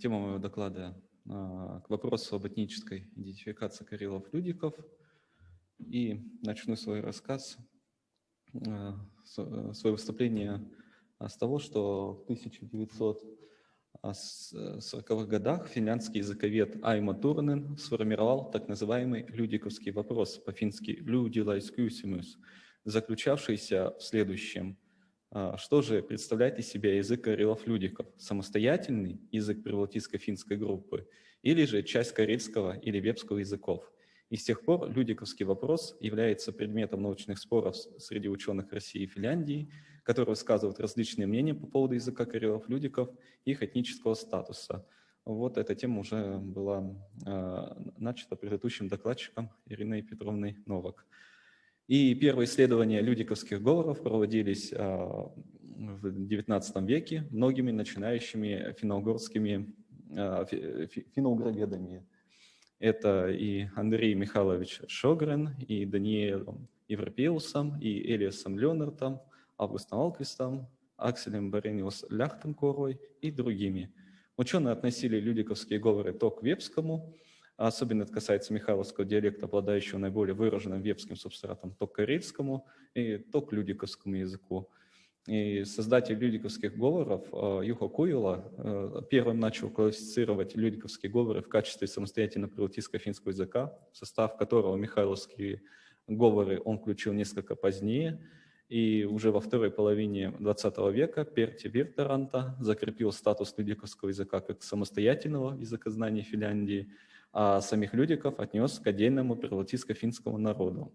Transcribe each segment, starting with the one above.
Тема моего доклада к вопросу об этнической идентификации карелов-людиков. И начну свой рассказ, свое выступление с того, что в 1940-х годах финляндский языковед Айма Турнен сформировал так называемый людиковский вопрос, по-фински «людилайскюсимус», заключавшийся в следующем. А, что же представляет из себя язык карелов-людиков? Самостоятельный язык прибалтийско-финской группы или же часть карельского или вепского языков? И с тех пор людиковский вопрос является предметом научных споров среди ученых России и Финляндии, которые высказывают различные мнения по поводу языка карелов-людиков и их этнического статуса. Вот эта тема уже была э, начата предыдущим докладчиком Ириной Петровной Новак. И первые исследования людиковских говоров проводились а, в XIX веке многими начинающими финно-угорскими а, финно Это и Андрей Михайлович Шогрен, и Даниэлом Европеусом, и Элиасом Леонардом, Августом Алквистом, Акселем Барениус Ляхтенкорой и другими. Ученые относили людиковские говоры то к вепскому, Особенно это касается михайловского диалекта, обладающего наиболее выраженным вепским субстратом, то к карельскому и то к людиковскому языку. И создатель людиковских говоров э, Юха Куила э, первым начал классифицировать людиковские говоры в качестве самостоятельно прибалтийско-финского языка, в состав которого михайловские говоры он включил несколько позднее. И уже во второй половине XX века Перти Виртеранта закрепил статус людиковского языка как самостоятельного языкознания Финляндии – а самих людиков отнес к отдельному прибалтийско-финскому народу.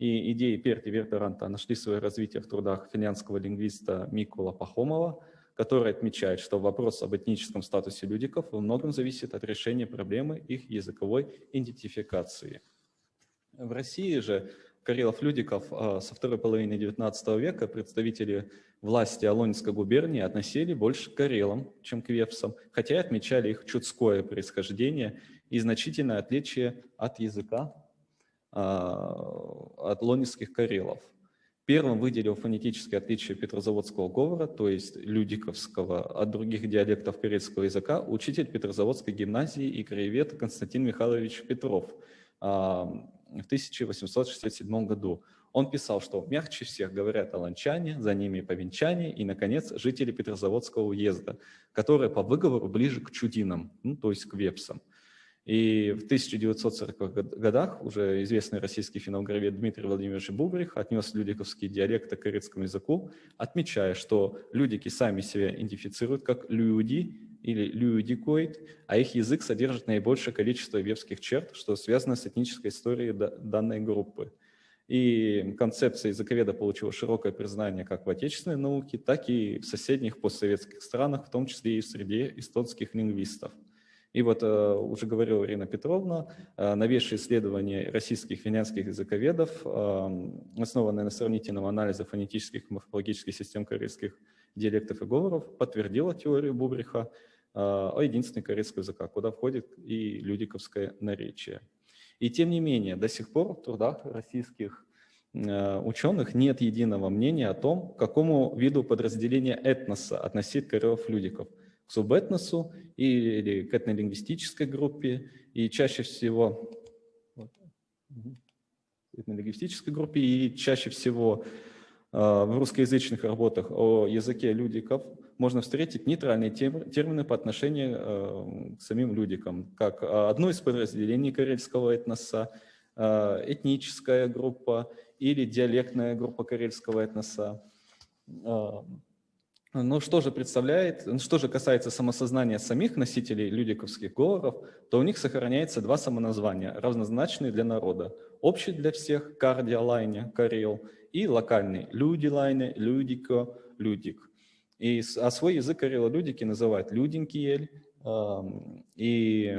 И идеи Перти Вертеранта нашли свое развитие в трудах финляндского лингвиста Микула Пахомова, который отмечает, что вопрос об этническом статусе людиков во многом зависит от решения проблемы их языковой идентификации. В России же карелов-людиков а, со второй половины XIX века представители власти Алонинской губернии относили больше к карелам, чем к вепсам, хотя и отмечали их чудское происхождение и значительное отличие от языка, а, от лонинских карелов. Первым выделил фонетическое отличие петрозаводского говора, то есть людиковского, от других диалектов карельского языка, учитель Петрозаводской гимназии и краевед Константин Михайлович Петров а, в 1867 году. Он писал, что мягче всех говорят аланчане, за ними повенчане и, наконец, жители Петрозаводского уезда, которые по выговору ближе к чудинам, ну, то есть к вепсам. И в 1940-х годах уже известный российский финографист Дмитрий Владимирович Бубрих отнес людиковский диалект к корейскому языку, отмечая, что людики сами себя идентифицируют как люди или людикоид, а их язык содержит наибольшее количество вевских черт, что связано с этнической историей данной группы. И концепция языковеда получила широкое признание как в отечественной науке, так и в соседних постсоветских странах, в том числе и в среде эстонских лингвистов. И вот э, уже говорила Ирина Петровна, э, новейшие исследования российских финляндских языковедов, э, основанные на сравнительном анализе фонетических и морфологических систем корейских диалектов и говоров, подтвердила теорию Бубриха о единственной корейского языка, куда входит и людиковское наречие. И тем не менее, до сих пор в трудах российских ученых нет единого мнения о том, к какому виду подразделения этноса относить карелов-людиков – к субэтносу или к этнолингвистической группе, и чаще всего этнолингвистической группе, и чаще всего э, в русскоязычных работах о языке людиков можно встретить нейтральные термины по отношению э, к самим людикам, как одно из подразделений карельского этноса, э, этническая группа или диалектная группа карельского этноса. Ну что же представляет, ну, что же касается самосознания самих носителей людиковских говоров, то у них сохраняется два самоназвания, равнозначные для народа. Общий для всех – кардиалайне, карел, и локальный – людилайне, людико, людик. И, а свой язык карело-людики называют людинкиель э, и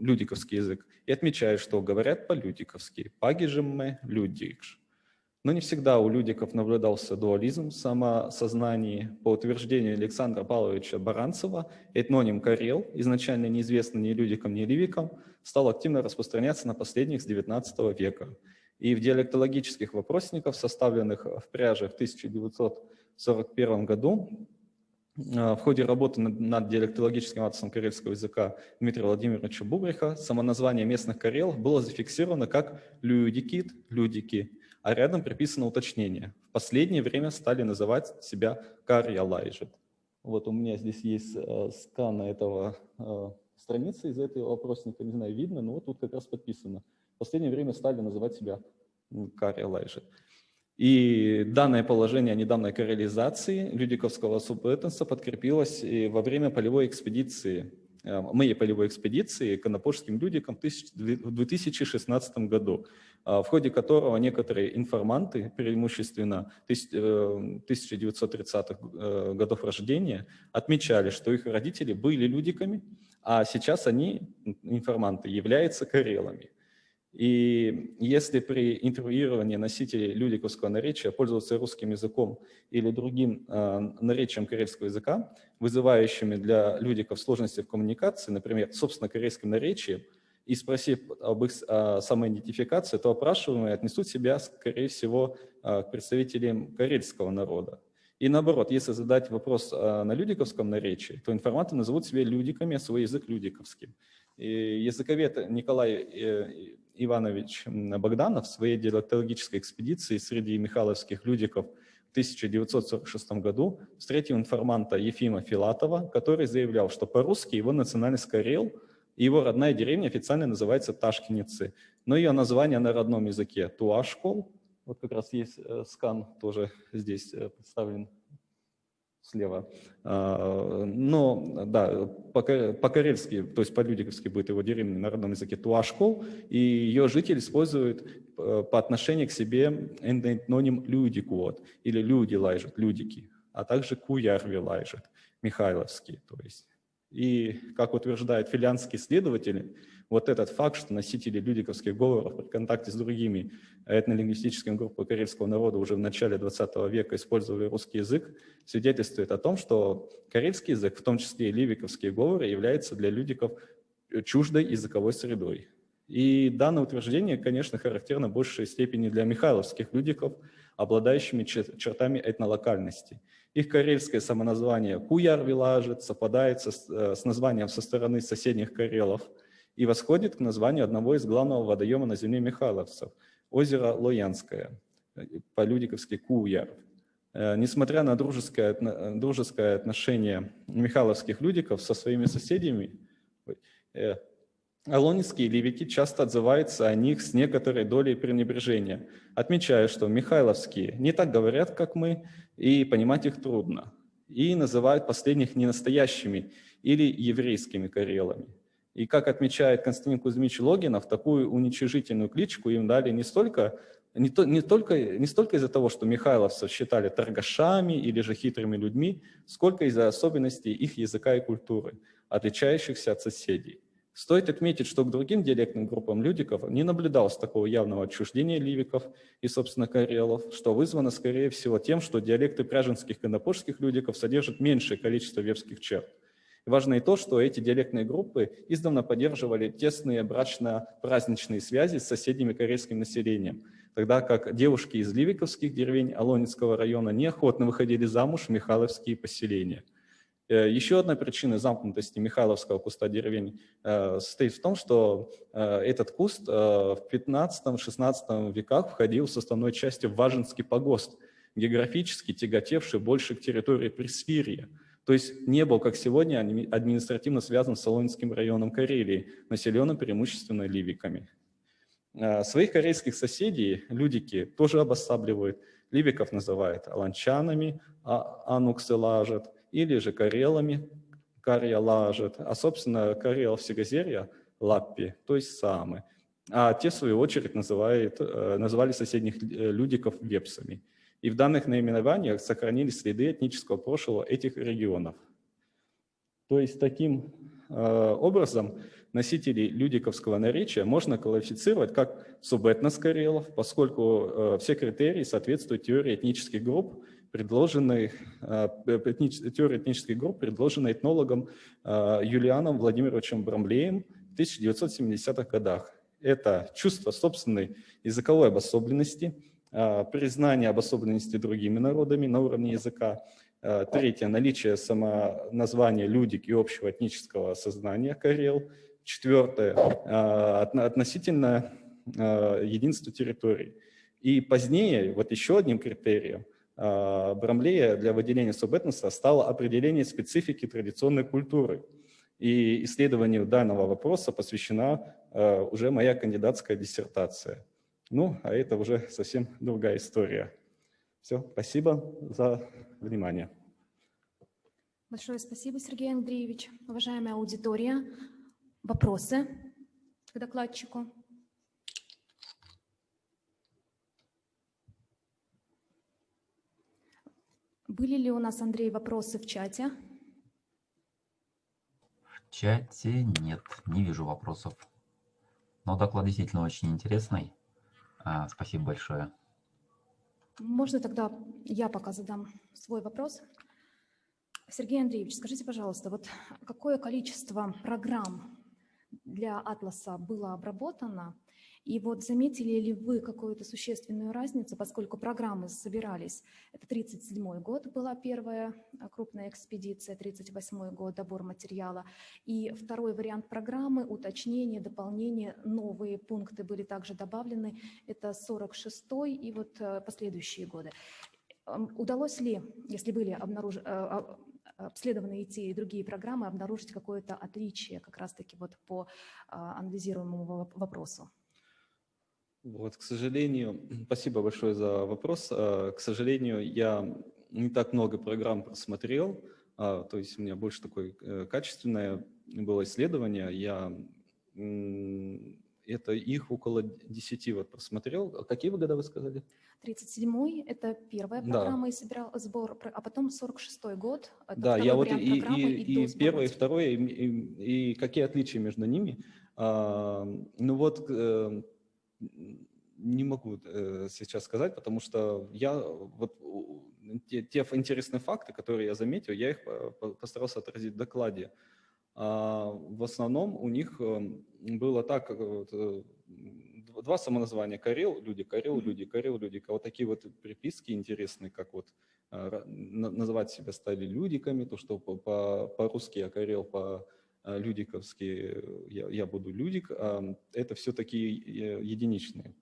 людиковский язык. И отмечают, что говорят по-людиковски – пагижемме людикш. Но не всегда у людиков наблюдался дуализм в самосознании. По утверждению Александра Павловича Баранцева, этноним «карел», изначально неизвестный ни людикам, ни ливикам, стал активно распространяться на последних с XIX века. И в диалектологических вопросниках, составленных в пряже в 1941 году, в ходе работы над, диалектологическим атласом карельского языка Дмитрия Владимировича Бубриха самоназвание местных карелов было зафиксировано как «людикит», «людики», а рядом приписано уточнение. В последнее время стали называть себя «карьялайжет». Вот у меня здесь есть э, скан этого э, страницы из этого опросника, не знаю, видно, но вот тут как раз подписано. В последнее время стали называть себя «карьялайжет». И данное положение о недавней карелизации Людиковского субэтноса подкрепилось и во время полевой экспедиции, э, моей полевой экспедиции к Анапольским Людикам в 2016 году, э, в ходе которого некоторые информанты, преимущественно 1930-х э, годов рождения, отмечали, что их родители были людиками, а сейчас они, информанты, являются карелами. И если при интервьюировании носителей людиковского наречия пользоваться русским языком или другим э, наречием карельского языка, вызывающими для людиков сложности в коммуникации, например, собственно, корейским наречием, и спросив об их э, самоидентификации, то опрашиваемые отнесут себя, скорее всего, э, к представителям карельского народа. И наоборот, если задать вопрос э, на людиковском наречии, то информанты назовут себя людиками, а свой язык людиковским. И языковед Николай э, Иванович Богданов в своей диалектологической экспедиции среди михайловских людиков в 1946 году встретил информанта Ефима Филатова, который заявлял, что по-русски его национальность карел, и его родная деревня официально называется Ташкиницы, но ее название на родном языке Туашкол, вот как раз есть э, скан тоже здесь э, представлен слева. А, но, да, по-карельски, то есть по-людиковски будет его деревня на родном языке Туашкол, и ее жители используют э, по отношению к себе эндоним людикуот, или люди лайжет, людики, а также куярви лайжет, михайловский, то есть. И, как утверждают филианские исследователи, вот этот факт, что носители людиковских говоров при контакте с другими этнолингвистическими группами карельского народа уже в начале 20 века использовали русский язык, свидетельствует о том, что карельский язык, в том числе и ливиковские говоры, является для людиков чуждой языковой средой. И данное утверждение, конечно, характерно в большей степени для михайловских людиков, обладающими чертами этнолокальности. Их карельское самоназвание Куяр-Вилажет совпадает со, э, с названием со стороны соседних карелов – и восходит к названию одного из главного водоема на земле Михайловцев – озеро Лоянское, по-людиковски Куяр. Э, несмотря на дружеское, дружеское отношение михайловских людиков со своими соседями, э, Алонинские ливики часто отзываются о них с некоторой долей пренебрежения, отмечая, что михайловские не так говорят, как мы, и понимать их трудно, и называют последних ненастоящими или еврейскими карелами. И как отмечает Константин Кузьмич Логинов, такую уничижительную кличку им дали не столько, не, то, не, только, не столько из-за того, что михайловцев считали торгашами или же хитрыми людьми, сколько из-за особенностей их языка и культуры, отличающихся от соседей. Стоит отметить, что к другим диалектным группам людиков не наблюдалось такого явного отчуждения ливиков и, собственно, карелов, что вызвано, скорее всего, тем, что диалекты пряженских и конопольских людиков содержат меньшее количество вепских черт. Важно и то, что эти диалектные группы издавна поддерживали тесные брачно-праздничные связи с соседними корейским населением, тогда как девушки из ливиковских деревень Алонинского района неохотно выходили замуж в Михайловские поселения. Э, еще одна причина замкнутости Михайловского куста деревень э, состоит в том, что э, этот куст в 15-16 веках входил в составной части в Важинский погост, географически тяготевший больше к территории Пресвирья. То есть не был, как сегодня, административно связан с Солонинским районом Карелии, населенным преимущественно ливиками. А, своих корейских соседей людики тоже обосабливают. Ливиков называют аланчанами, а ануксы лажат, или же карелами, карья лажат, а, собственно, карел всегозерья лаппи, то есть самы. А те, в свою очередь, называют, э, называли соседних э, людиков вепсами и в данных наименованиях сохранились следы этнического прошлого этих регионов. То есть таким э, образом носителей людиковского наречия можно квалифицировать как субэтнос карелов, поскольку э, все критерии соответствуют теории этнических групп, предложенной, э, теории этнических групп, предложенной этнологом Юлианом Владимировичем Брамлеем в 1970-х годах. Это чувство собственной языковой обособленности – признание обособленности другими народами на уровне языка, Э, Третье – наличие самоназвания «людик» и общего этнического сознания «карел». Четвертое э, – относительно э, единства территорий. И позднее, вот еще одним критерием, Брамлея для выделения субэтноса стало определение специфики традиционной культуры. И исследованию данного вопроса посвящена уже моя кандидатская диссертация. Ну, а это уже совсем другая история. Все, спасибо за внимание. Большое спасибо, Сергей Андреевич. Уважаемая аудитория, вопросы к докладчику? Были ли у нас, Андрей, вопросы в чате? В чате нет, не вижу вопросов. Но доклад действительно очень интересный. А, спасибо большое. Можно тогда я пока задам свой вопрос. Сергей Андреевич, скажите, пожалуйста, вот какое количество программ для Атласа было обработано, и вот заметили ли вы какую-то существенную разницу, поскольку программы собирались, это 37 год была первая а, крупная экспедиция, 38 год добор материала, и второй вариант программы, уточнение, дополнение, новые пункты были также добавлены, это 46 и вот э, последующие годы. Удалось ли, если были обнаруж... Обследованы и и другие программы, обнаружить какое-то отличие как раз-таки вот по а, анализируемому вопросу? Вот, к сожалению, спасибо большое за вопрос. А, к сожалению, я не так много программ просмотрел, а, то есть у меня больше такое э, качественное было исследование. Я это их около 10 вот просмотрел. Какие вы года вы сказали? 37-й – это первая программа да. и собирал сбор, а потом 46-й год. да, я вот и, и, и, и первое, и второе, и, и, и какие отличия между ними. А, ну вот, э, не могу э, сейчас сказать, потому что я вот те, те интересные факты, которые я заметил, я их постарался отразить в докладе. А в основном у них эм, было так, два самоназвания Карел, люди Карел, люди Карел, люди. Вот такие вот приписки интересные, как вот а, называть себя стали людиками, то, что по-русски я Карел, по людиковски я, я буду людик, а это все такие э, единичные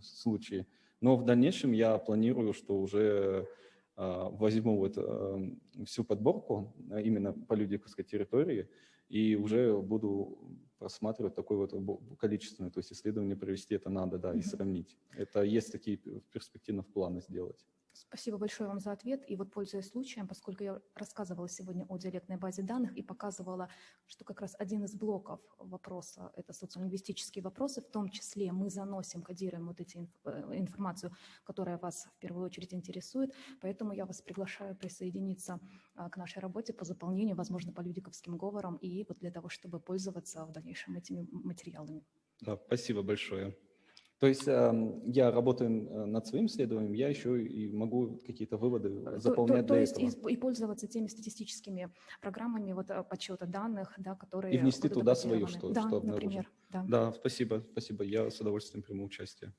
случаи. Но в дальнейшем я планирую, что уже возьму вот всю подборку именно по людиковской территории и уже буду просматривать такое вот количественное, то есть исследование провести это надо, да, и сравнить. Это есть такие перспективно в планы сделать. Спасибо большое вам за ответ. И вот пользуясь случаем, поскольку я рассказывала сегодня о диалектной базе данных и показывала, что как раз один из блоков вопроса – это социолингвистические вопросы, в том числе мы заносим, кодируем вот эти э, информацию, которая вас в первую очередь интересует. Поэтому я вас приглашаю присоединиться а, к нашей работе по заполнению, возможно, по людиковским говорам, и вот для того, чтобы пользоваться в дальнейшем этими материалами. Да, спасибо большое. То есть эм, я работаю э, над своим исследованием, я еще и могу какие-то выводы э, заполнять то, то, то есть этого. И, и пользоваться теми статистическими программами вот, э, подсчета данных, да, которые И внести туда свою, что, да, что например. Да. да, спасибо, спасибо. Я с удовольствием приму участие.